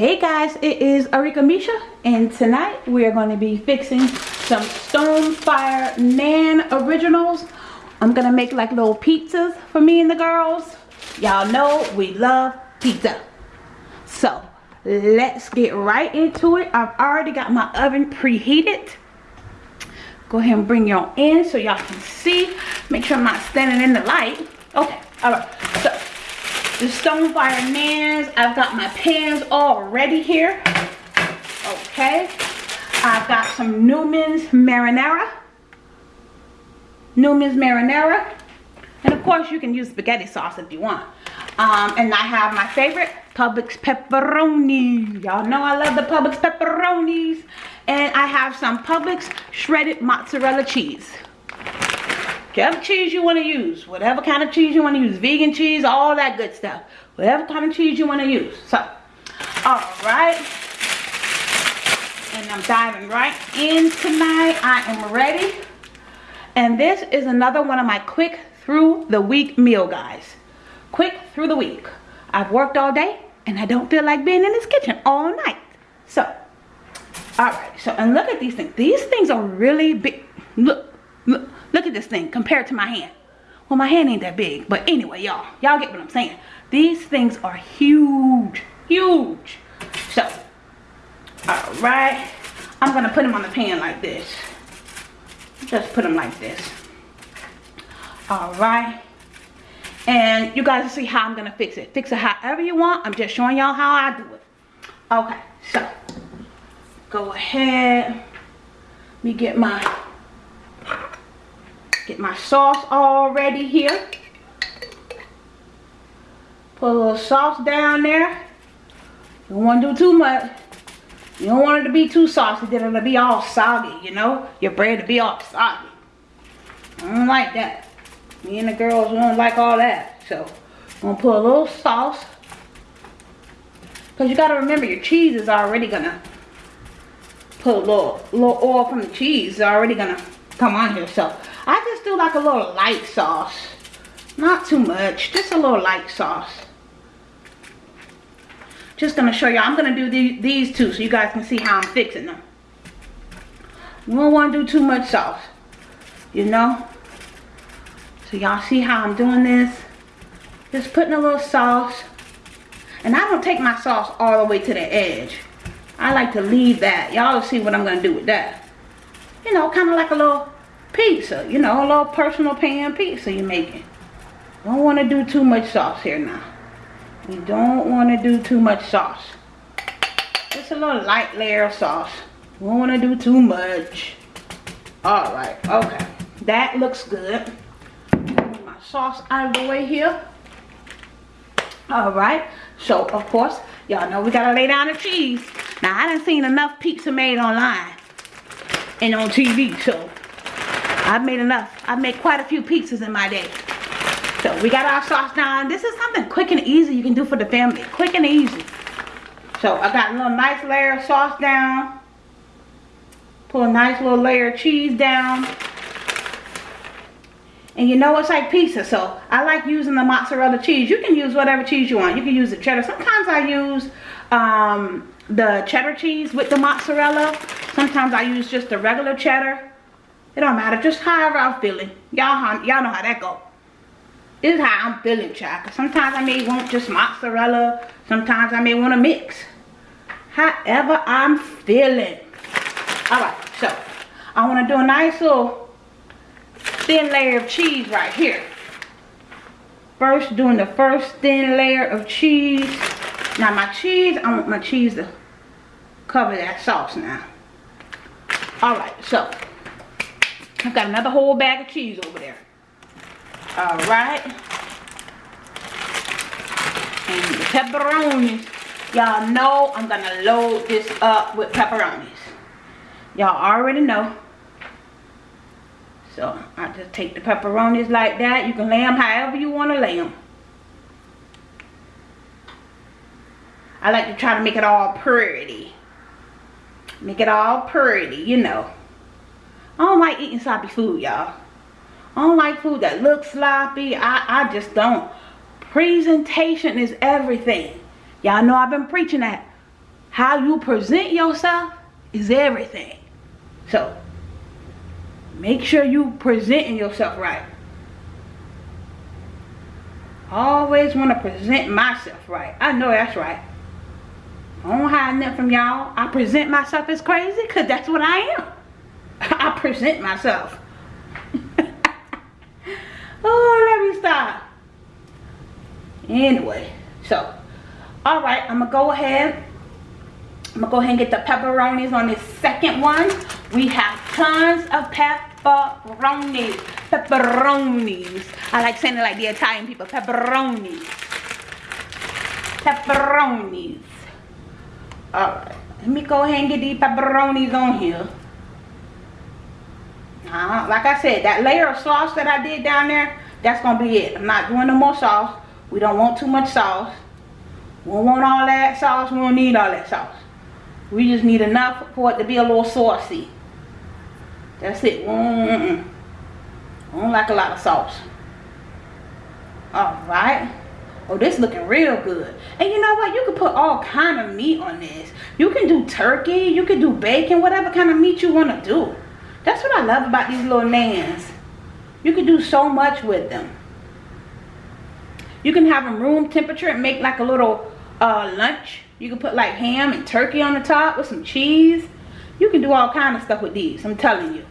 it is Arika Misha and tonight we are going to be fixing some Stonefire Naan Originals. I'm going to make like little pizzas for me and the girls. Y'all know we love pizza. So let's get right into it. I've already got my oven preheated. Go ahead and bring y'all in so y'all can see. Make sure I'm not standing in the light. Okay, alright. So the Stonefire Naans. I've got my pans all ready here. Okay. I've got some Newman's Marinara. Newman's Marinara. And of course you can use spaghetti sauce if you want. Um, and I have my favorite Publix pepperoni. Y'all know I love the Publix pepperonis. And I have some Publix shredded mozzarella cheese whatever cheese you want to use whatever kind of cheese you want to use vegan cheese all that good stuff. Whatever kind of cheese you want to use. So all right and i'm diving right in tonight. I am ready. And this is another one of my quick through the week meal guys. Quick through the week. I've worked all day and i don't feel like being in this kitchen all night. So all right so and look at these things. These things are really big. Look look Look at this thing compared to my hand. Well, my hand ain't that big. But anyway, y'all. Y'all get what I'm saying. These things are huge. Huge. So, alright. I'm going to put them on the pan like this. Just put them like this. Alright. And you guys see how I'm going to fix it. Fix it however you want. I'm just showing y'all how I do it. Okay. So, go ahead. Let me get my Get my sauce all ready here. Put a little sauce down there. You don't want to do too much. You don't want it to be too saucy. Then it'll be all soggy, you know? Your bread to be all soggy. I don't like that. Me and the girls don't like all that. So, I'm going to put a little sauce. Because you got to remember your cheese is already going to put a little, little oil from the cheese. is already going to come on here. So, I just do like a little light sauce. Not too much, just a little light sauce. Just gonna show you, I'm gonna do the, these two so you guys can see how I'm fixing them. You don't wanna do too much sauce, you know? So y'all see how I'm doing this? Just putting a little sauce. And I don't take my sauce all the way to the edge. I like to leave that. Y'all see what I'm gonna do with that. You know, kind of like a little pizza. You know, a little personal pan pizza you're making. Don't want to do too much sauce here now. You don't want to do too much sauce. Just a little light layer of sauce. Don't want to do too much. Alright, okay. That looks good. My sauce out of the way here. Alright, so of course, y'all know we gotta lay down the cheese. Now I done seen enough pizza made online and on TV, so I've made enough. I've made quite a few pizzas in my day. So we got our sauce down. This is something quick and easy you can do for the family. Quick and easy. So I got a little nice layer of sauce down. Put a nice little layer of cheese down. And you know it's like pizza, so I like using the mozzarella cheese. You can use whatever cheese you want. You can use the cheddar. Sometimes I use um, the cheddar cheese with the mozzarella. Sometimes I use just the regular cheddar. It don't matter. Just however I'm feeling. Y'all know how that go. This is how I'm feeling, child. Sometimes I may want just mozzarella. Sometimes I may want to mix. However I'm feeling. Alright, so I want to do a nice little thin layer of cheese right here. First, doing the first thin layer of cheese. Now my cheese, I want my cheese to cover that sauce now. Alright, so I've got another whole bag of cheese over there. Alright. And the pepperonis. Y'all know I'm to load this up with pepperonis. Y'all already know. So I just take the pepperonis like that. You can lay them however you want to lay them. I like to try to make it all pretty. Make it all pretty, you know. I don't like eating sloppy food, y'all. I don't like food that looks sloppy. I, I just don't. Presentation is everything. Y'all know I've been preaching that how you present yourself is everything. So, make sure you presenting yourself right. Always want to present myself right. I know that's right. I don't hide nothing from y'all. I present myself as crazy because that's what I am. I present myself. oh, let me stop. Anyway, so, alright, I'm going to go ahead. I'm going to go ahead and get the pepperonis on this second one. We have tons of pepperonis. Pepperonis. I like saying it like the Italian people. Pepperonis. Pepperonis. Alright, let me go ahead and get these pepperonis on here. Uh, like I said, that layer of sauce that I did down there, that's to be it. I'm not doing no more sauce. We don't want too much sauce. We don't want all that sauce. We don't need all that sauce. We just need enough for it to be a little saucy. That's it. Mm -mm. I don't like a lot of sauce. Alright. Oh, this looking real good. And you know what? You can put all kind of meat on this. You can do turkey. You can do bacon. Whatever kind of meat you want to do. That's what I love about these little nans. You can do so much with them. You can have them room temperature and make like a little uh, lunch. You can put like ham and turkey on the top with some cheese. You can do all kind of stuff with these. I'm telling you.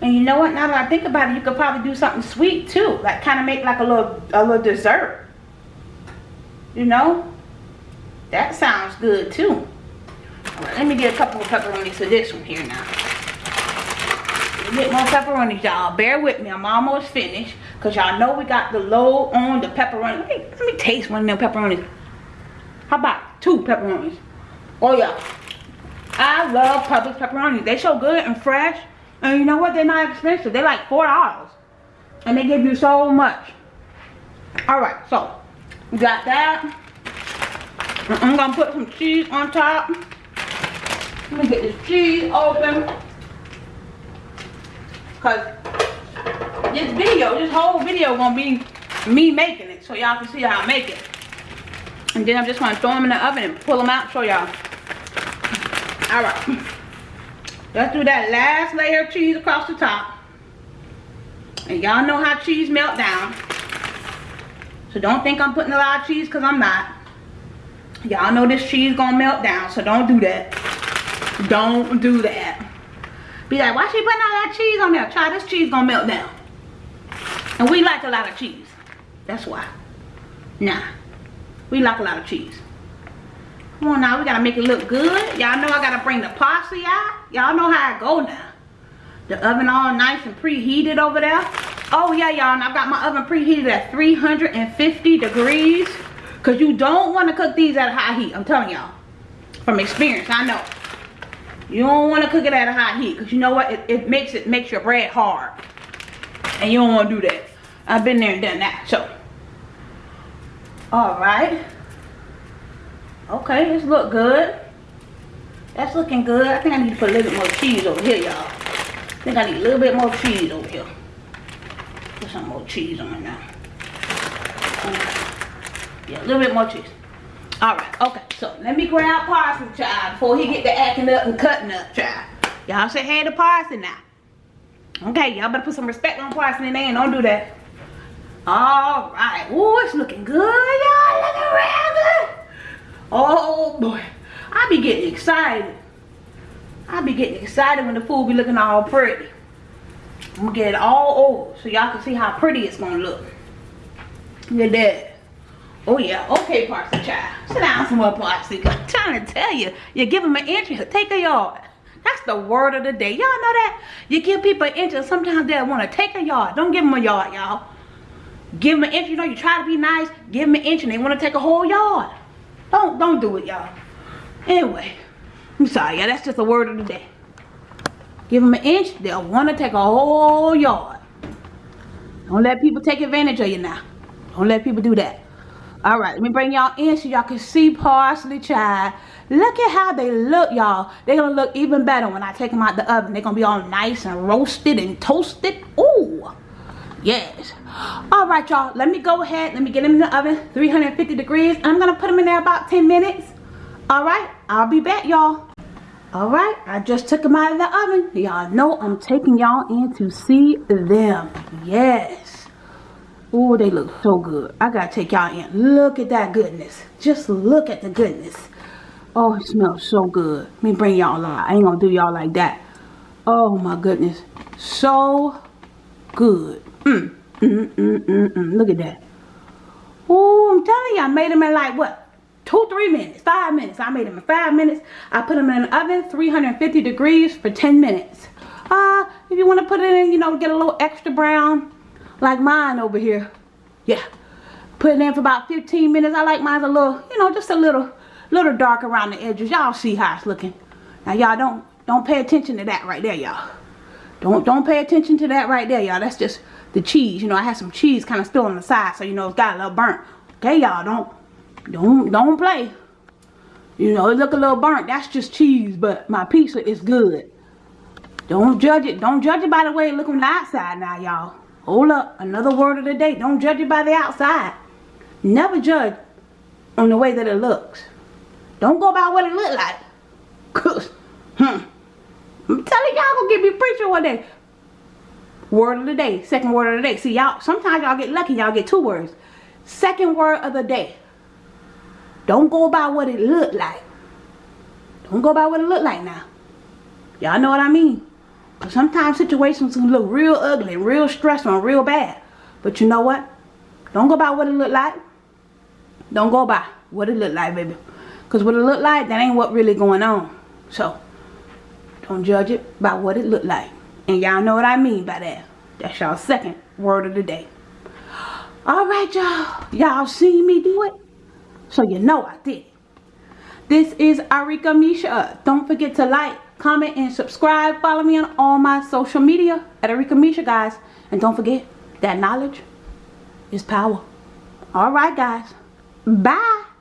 And you know what? Now that I think about it, you could probably do something sweet too. Like kind of make like a little a little dessert. You know? That sounds good too. Right, let me get a couple of pepperonis to this one here now. Get more pepperonis, y'all. Bear with me. I'm almost finished. Because y'all know we got the low on the pepperoni. Let me, let me taste one of them pepperonis. How about two pepperonis? Oh, yeah. I love Publix pepperonis. They so good and fresh. And you know what? They're not expensive. They're like $4. And they give you so much. Alright, so got that. I'm gonna put some cheese on top. Let me get this cheese open. Cause this video, this whole video gonna be me making it so y'all can see how I make it. And then I'm just gonna throw them in the oven and pull them out show y'all. Alright. Let's do that last layer of cheese across the top. And y'all know how cheese melt down. So don't think I'm putting a lot of cheese because I'm not. Y'all know this cheese gonna melt down, so don't do that. Don't do that. Be like, why she putting all that cheese on there? Try this cheese gonna melt down. And we like a lot of cheese. That's why. Nah. We like a lot of cheese. Come on now, we gotta make it look good. Y'all know I gotta bring the parsley out. Y'all know how I go now. The oven all nice and preheated over there. Oh yeah, y'all, and I've got my oven preheated at 350 degrees. Because you don't want to cook these at a high heat. I'm telling y'all. From experience, I know. You don't want to cook it at a high heat. Because you know what? It, it makes it makes your bread hard. And you don't want to do that. I've been there and done that. So. Alright. Okay, this look good. That's looking good. I think I need to put a little bit more cheese over here, y'all. I think I need a little bit more cheese over here. Some more cheese on it now. Yeah, a little bit more cheese. Alright, okay. So let me grab parsley, child, before he get to acting up and cutting up, child. Y'all say hey to parsley now. Okay, y'all better put some respect on parsley name. Don't do that. Alright. Ooh, it's looking good, y'all. Looking real good. Oh boy. I be getting excited. I be getting excited when the food be looking all pretty. I'm gonna get it all over so y'all can see how pretty it's gonna look. Look at that. Oh yeah, okay, parsley child. Sit down some more parsley. I'm trying to tell you, you give them an inch, take a yard. That's the word of the day. Y'all know that? You give people an inch and sometimes they want to take a yard. Don't give them a yard, y'all. Give them an inch, you know, you try to be nice, give them an inch and they want to take a whole yard. Don't, don't do it, y'all. Anyway, I'm sorry, yeah, that's just the word of the day. Give them an inch, they'll want to take a whole yard. Don't let people take advantage of you now. Don't let people do that. All right, let me bring y'all in so y'all can see parsley child. Look at how they look, y'all. They're going to look even better when I take them out the oven. They're going to be all nice and roasted and toasted. Ooh, yes. All right, y'all. Let me go ahead. Let me get them in the oven, 350 degrees. I'm going to put them in there about 10 minutes. All right, I'll be back, y'all. Alright, I just took them out of the oven. Y'all know I'm taking y'all in to see them. Yes. Oh, they look so good. I gotta take y'all in. Look at that goodness. Just look at the goodness. Oh, it smells so good. Let me bring y'all out. I ain't gonna do y'all like that. Oh my goodness. So good. Mm, mm, mm, mm, mm. Look at that. Oh, I'm telling you, I made them in like what? Two, three minutes, five minutes. I made them in five minutes. I put them in an oven, 350 degrees for 10 minutes. Uh, if you want to put it in, you know, get a little extra brown, like mine over here. Yeah. Put it in for about 15 minutes. I like mine a little, you know, just a little, little dark around the edges. Y'all see how it's looking. Now, y'all don't, don't pay attention to that right there, y'all. Don't, don't pay attention to that right there, y'all. That's just the cheese. You know, I had some cheese kind of still on the side, so, you know, it's got a little burnt. Okay, y'all, don't, don't don't play. You know, it look a little burnt. That's just cheese, but my pizza is good. Don't judge it. Don't judge it by the way it look on the outside now, y'all. Hold up. Another word of the day. Don't judge it by the outside. Never judge on the way that it looks. Don't go by what it look like. Cause, hmm. I'm telling y'all gonna get me preacher one day. Word of the day. Second word of the day. See, y'all, sometimes y'all get lucky. Y'all get two words. Second word of the day. Don't go by what it looked like. Don't go by what it looked like now. Y'all know what I mean? Because sometimes situations can look real ugly, real stressful, and real bad. But you know what? Don't go by what it looked like. Don't go by what it looked like, baby. Because what it looked like, that ain't what really going on. So, don't judge it by what it looked like. And y'all know what I mean by that. That's y'all second word of the day. Alright, y'all. Y'all see me do it? So you know I did This is Arika Misha. Don't forget to like, comment, and subscribe. Follow me on all my social media at Arika Misha, guys. And don't forget that knowledge is power. Alright, guys. Bye.